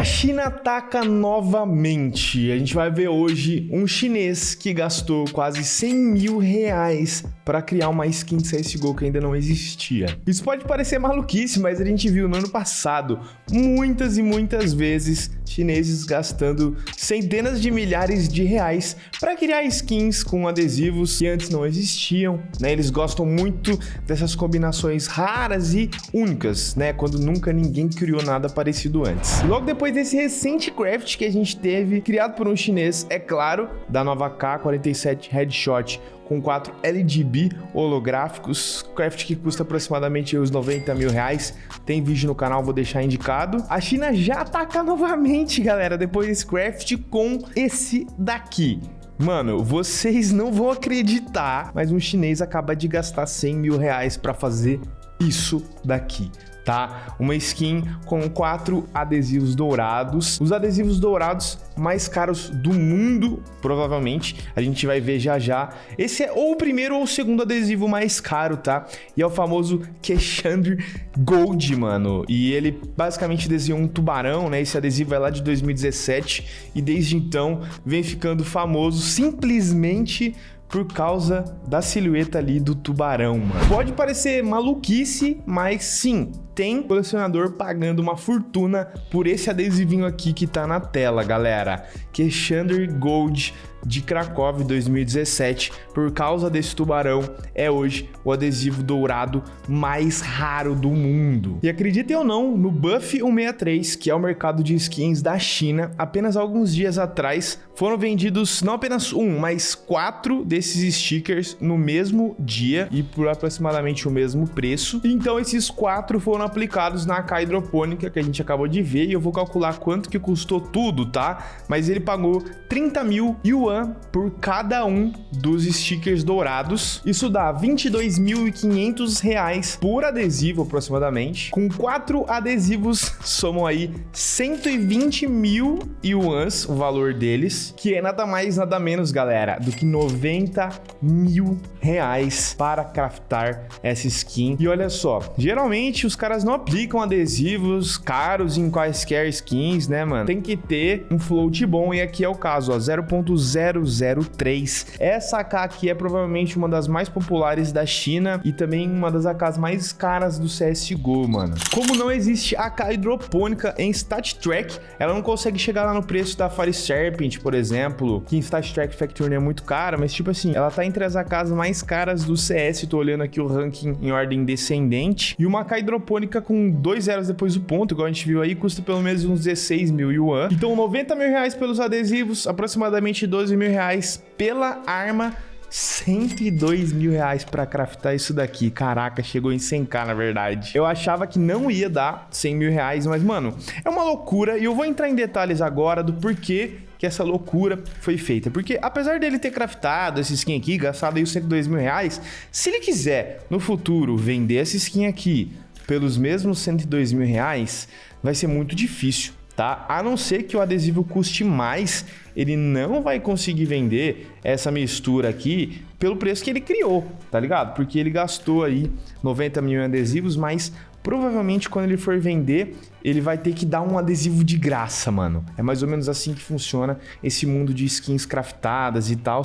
a China ataca novamente. A gente vai ver hoje um chinês que gastou quase 100 mil reais para criar uma skin de CSGO que ainda não existia. Isso pode parecer maluquice, mas a gente viu no ano passado muitas e muitas vezes chineses gastando centenas de milhares de reais para criar skins com adesivos que antes não existiam, né? Eles gostam muito dessas combinações raras e únicas, né? Quando nunca ninguém criou nada parecido antes. Logo depois desse recente craft que a gente teve, criado por um chinês, é claro, da nova K47 Headshot, com quatro LGB holográficos, craft que custa aproximadamente uns 90 mil reais. Tem vídeo no canal, vou deixar indicado. A China já ataca novamente, galera, depois desse craft com esse daqui. Mano, vocês não vão acreditar, mas um chinês acaba de gastar 100 mil reais para fazer isso daqui tá? Uma skin com quatro adesivos dourados. Os adesivos dourados mais caros do mundo, provavelmente. A gente vai ver já já. Esse é ou o primeiro ou o segundo adesivo mais caro, tá? E é o famoso Keshandr Gold, mano. E ele basicamente desenhou um tubarão, né? Esse adesivo é lá de 2017 e desde então vem ficando famoso simplesmente por causa da silhueta ali do tubarão, mano. Pode parecer maluquice, mas sim, tem colecionador pagando uma fortuna por esse adesivinho aqui que tá na tela, galera. Que Chandler Gold de Krakow 2017. Por causa desse tubarão, é hoje o adesivo dourado mais raro do mundo. E acreditem ou não, no Buff 163, que é o mercado de skins da China, apenas alguns dias atrás foram vendidos não apenas um, mas quatro desses stickers no mesmo dia e por aproximadamente o mesmo preço. Então esses quatro foram aplicados na K hidropônica que a gente acabou de ver e eu vou calcular quanto que custou tudo, tá? Mas ele pagou 30 mil yuan por cada um dos stickers dourados. Isso dá 22.500 reais por adesivo aproximadamente. Com quatro adesivos somam aí 120 mil yuans o valor deles, que é nada mais nada menos, galera, do que 90 mil reais para craftar essa skin. E olha só, geralmente os caras não aplicam adesivos caros em quaisquer skins, né, mano? Tem que ter um float bom e aqui é o caso, ó, 0.003. Essa AK aqui é provavelmente uma das mais populares da China e também uma das AKs mais caras do CSGO, mano. Como não existe AK hidropônica em StatTrack, ela não consegue chegar lá no preço da Fire Serpent, por exemplo, que em StatTrack Factory é muito cara, mas tipo assim, ela tá entre as AKs mais caras do CS, tô olhando aqui o ranking em ordem descendente, e uma AK hidropônica com dois zeros depois do ponto, igual a gente viu aí, custa pelo menos uns 16 mil yuan. Então 90 mil reais pelos adesivos, aproximadamente 12 mil reais pela arma 102 mil reais pra craftar isso daqui. Caraca, chegou em 100k, na verdade. Eu achava que não ia dar 100 mil reais, mas, mano, é uma loucura. E eu vou entrar em detalhes agora do porquê que essa loucura foi feita. Porque apesar dele ter craftado essa skin aqui, gastado aí os 102 mil reais, se ele quiser no futuro vender essa skin aqui pelos mesmos 102 mil reais, vai ser muito difícil tá? A não ser que o adesivo custe mais, ele não vai conseguir vender essa mistura aqui pelo preço que ele criou, tá ligado? Porque ele gastou aí 90 mil em adesivos, mas provavelmente quando ele for vender, ele vai ter que dar um adesivo de graça, mano. É mais ou menos assim que funciona esse mundo de skins craftadas e tal.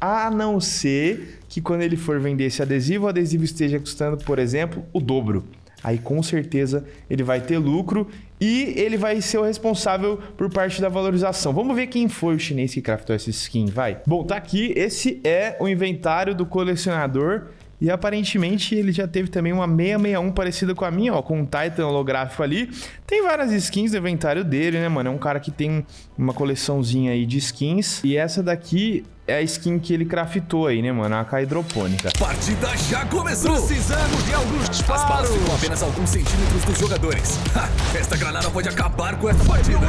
A não ser que quando ele for vender esse adesivo, o adesivo esteja custando, por exemplo, o dobro aí com certeza ele vai ter lucro e ele vai ser o responsável por parte da valorização. Vamos ver quem foi o chinês que craftou essa skin, vai. Bom, tá aqui, esse é o inventário do colecionador. E aparentemente ele já teve também uma 661 parecida com a minha, ó, com um Titan holográfico ali. Tem várias skins no inventário dele, né, mano? É um cara que tem uma coleçãozinha aí de skins. E essa daqui é a skin que ele craftou aí, né, mano? A AK hidropônica. Partida já começou! Precisamos de alguns disparos! As balas ficam apenas alguns centímetros dos jogadores. Ha, esta granada pode acabar com essa partida.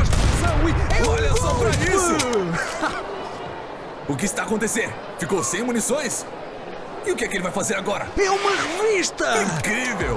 Olha só pra isso! o que está acontecendo? Ficou sem munições? E o que é que ele vai fazer agora? É uma revista! Incrível!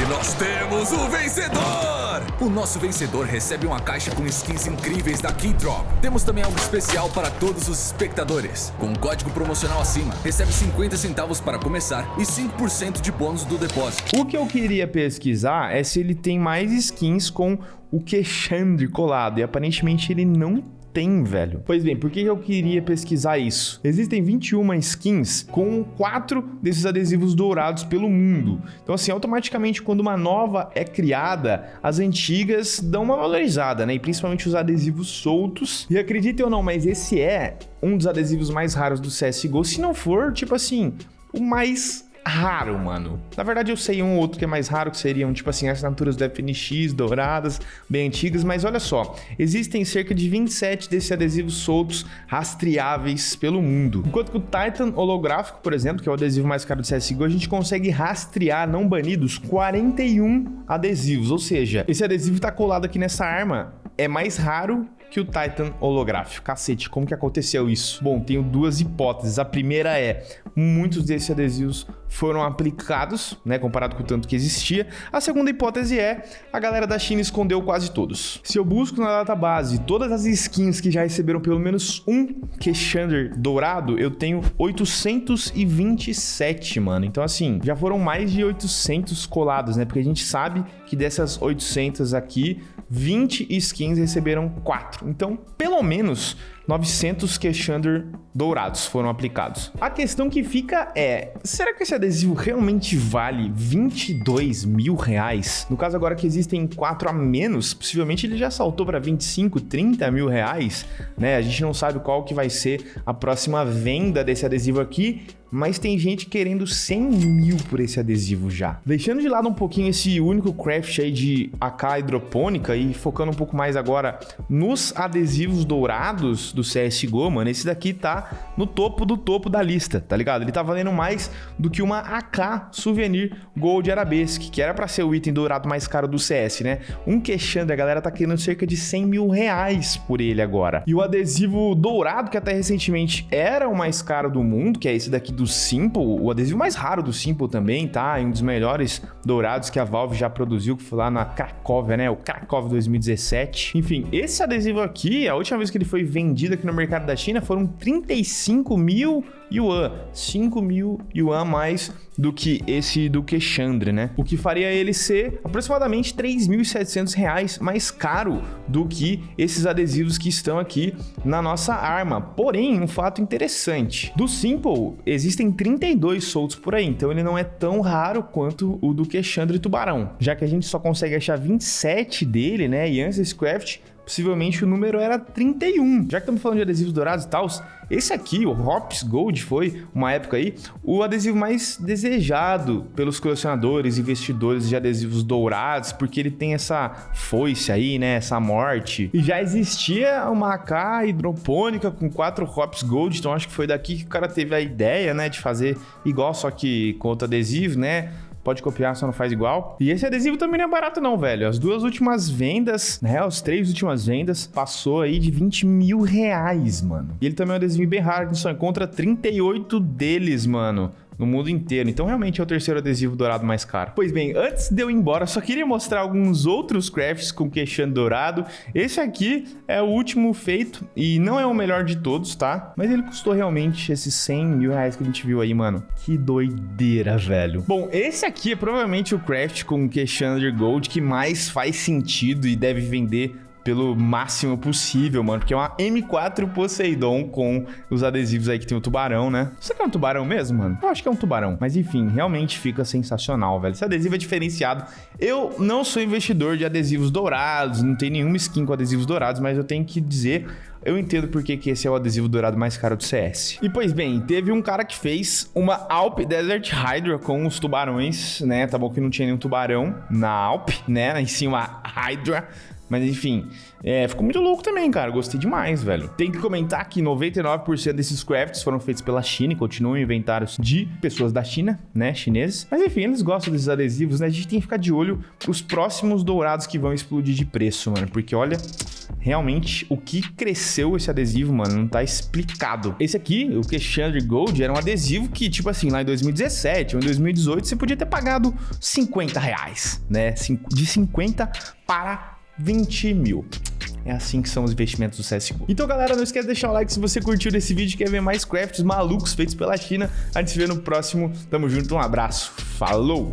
E nós temos o vencedor! O nosso vencedor recebe uma caixa com skins incríveis da Keydrop. Temos também algo especial para todos os espectadores. Com um código promocional acima, recebe 50 centavos para começar e 5% de bônus do depósito. O que eu queria pesquisar é se ele tem mais skins com o Queixandre colado. E aparentemente ele não tem, velho. Pois bem, por que eu queria pesquisar isso? Existem 21 skins com quatro desses adesivos dourados pelo mundo. Então, assim, automaticamente, quando uma nova é criada, as antigas dão uma valorizada, né? E principalmente os adesivos soltos. E acreditem ou não, mas esse é um dos adesivos mais raros do CSGO, se não for, tipo assim, o mais raro, mano. Na verdade, eu sei um outro que é mais raro, que seriam, tipo assim, assinaturas do FNX, douradas, bem antigas, mas olha só, existem cerca de 27 desses adesivos soltos rastreáveis pelo mundo. Enquanto que o Titan holográfico, por exemplo, que é o adesivo mais caro do CSGO, a gente consegue rastrear não banidos 41 adesivos, ou seja, esse adesivo tá colado aqui nessa arma é mais raro que o Titan holográfico. Cacete, como que aconteceu isso? Bom, tenho duas hipóteses. A primeira é, muitos desses adesivos foram aplicados, né, comparado com o tanto que existia. A segunda hipótese é, a galera da China escondeu quase todos. Se eu busco na database todas as skins que já receberam pelo menos um Keshander dourado, eu tenho 827, mano. Então, assim, já foram mais de 800 colados, né? Porque a gente sabe que dessas 800 aqui, 20 skins receberam 4. Então, pelo menos 900 Keshander dourados foram aplicados. A questão que fica é, será que esse adesivo realmente vale 22 mil reais? No caso agora que existem 4 a menos, possivelmente ele já saltou para 25, 30 mil reais, né? A gente não sabe qual que vai ser a próxima venda desse adesivo aqui, mas tem gente querendo 100 mil por esse adesivo já. Deixando de lado um pouquinho esse único craft aí de AK hidropônica e focando um pouco mais agora nos adesivos dourados do CSGO, mano, esse daqui tá no topo do topo da lista, tá ligado? Ele tá valendo mais do que uma AK Souvenir Gold Arabesque, que era para ser o item dourado mais caro do CS, né? Um queixando, a galera tá querendo cerca de 100 mil reais por ele agora. E o adesivo dourado, que até recentemente era o mais caro do mundo, que é esse daqui do Simple, o adesivo mais raro do Simple também, tá? um dos melhores dourados que a Valve já produziu, que foi lá na Cracóvia, né? O Krakow 2017. Enfim, esse adesivo aqui, a última vez que ele foi vendido aqui no mercado da China foram 35 mil yuan, 5 mil yuan mais do que esse do Queixandre, né? O que faria ele ser aproximadamente 3.700 reais mais caro do que esses adesivos que estão aqui na nossa arma. Porém, um fato interessante, do Simple existem 32 soltos por aí, então ele não é tão raro quanto o do Queixandre Tubarão, já que a gente só consegue achar 27 dele, né? E antes desse craft, possivelmente o número era 31. Já que estamos falando de adesivos dourados e tal, esse aqui, o Hops Gold, foi, uma época aí, o adesivo mais desejado pelos colecionadores, investidores de adesivos dourados, porque ele tem essa foice aí, né, essa morte. E já existia uma AK hidropônica com quatro Hops Gold, então acho que foi daqui que o cara teve a ideia, né, de fazer igual, só que com outro adesivo, né, pode copiar, só não faz igual. E esse adesivo também não é barato não, velho. As duas últimas vendas, né, as três últimas vendas, passou aí de 20 mil reais, mano. E ele também é um adesivo bem raro, a gente só encontra 38 deles, mano no mundo inteiro. Então realmente é o terceiro adesivo dourado mais caro. Pois bem, antes de eu ir embora, só queria mostrar alguns outros crafts com queixando dourado. Esse aqui é o último feito e não é o melhor de todos, tá? Mas ele custou realmente esses 100 mil reais que a gente viu aí, mano. Que doideira, velho. Bom, esse aqui é provavelmente o craft com Queixander Gold que mais faz sentido e deve vender pelo máximo possível, mano. Porque é uma M4 Poseidon com os adesivos aí que tem o tubarão, né? Você que é um tubarão mesmo, mano? Eu acho que é um tubarão. Mas enfim, realmente fica sensacional, velho. Esse adesivo é diferenciado. Eu não sou investidor de adesivos dourados, não tem nenhuma skin com adesivos dourados, mas eu tenho que dizer eu entendo porque que esse é o adesivo dourado mais caro do CS. E pois bem, teve um cara que fez uma Alp Desert Hydra com os tubarões, né? Tá bom que não tinha nenhum tubarão na Alp, né? Em cima Hydra Mas enfim, é, ficou muito louco também, cara. Gostei demais, velho. Tem que comentar que 99% desses crafts foram feitos pela China e continuam inventários de pessoas da China, né? Chineses. Mas enfim, eles gostam desses adesivos, né? A gente tem que ficar de olho pros próximos dourados que vão explodir de preço, mano. Porque olha, realmente o que cresceu esse adesivo, mano, não tá explicado. Esse aqui, o Queshandre Gold, era um adesivo que, tipo assim, lá em 2017 ou em 2018, você podia ter pagado 50 reais, né? De 50 para 20 mil. É assim que são os investimentos do CSGO. Então, galera, não esquece de deixar o like se você curtiu desse vídeo e quer ver mais crafts malucos feitos pela China. A gente se vê no próximo. Tamo junto, um abraço. Falou!